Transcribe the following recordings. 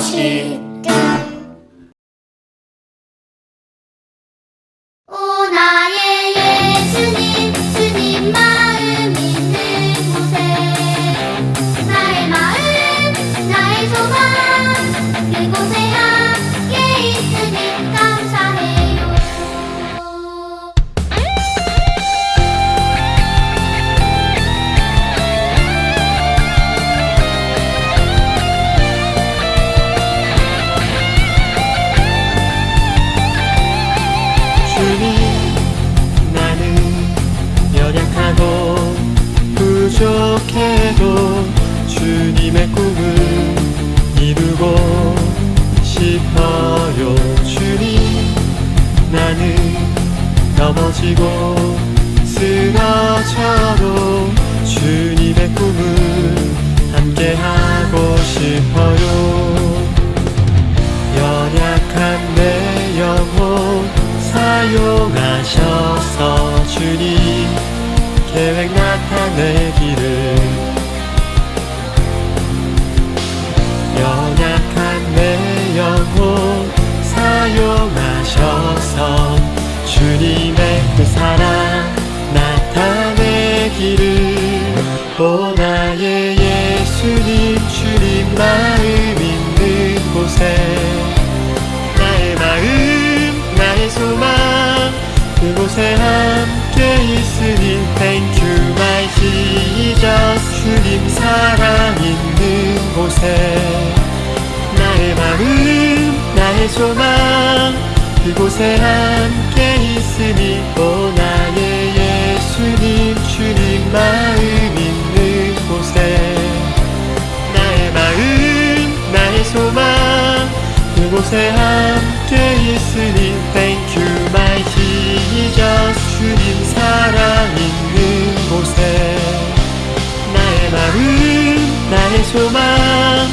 것이다 오 나의 예수님 주님 마음 있는 곳에 나의 마음 나의 소망 그곳에 주님 나는 연약하고 부족해도 주님의 꿈을 이루고 싶어요. 주님 나는 넘어지고 쓰러져도 사용하셔서 주님 계획 나타내기를 연약한 내 영혼 사용하셔서 주님의 그 사랑 나타내기를 오 나의 예수님 주님 마음 그곳에 함께 있으니 Thank you my Jesus. 주님 사랑 있는 곳에 나의 마음 나의 소망. 그곳에 함께 있으니 오 나의 예수님 주님 마음 있는 곳에 나의 마음 나의 소망. 그곳에 함께 있으니 나의 소망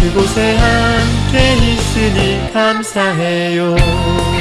그곳에 함께 있으니 감사해요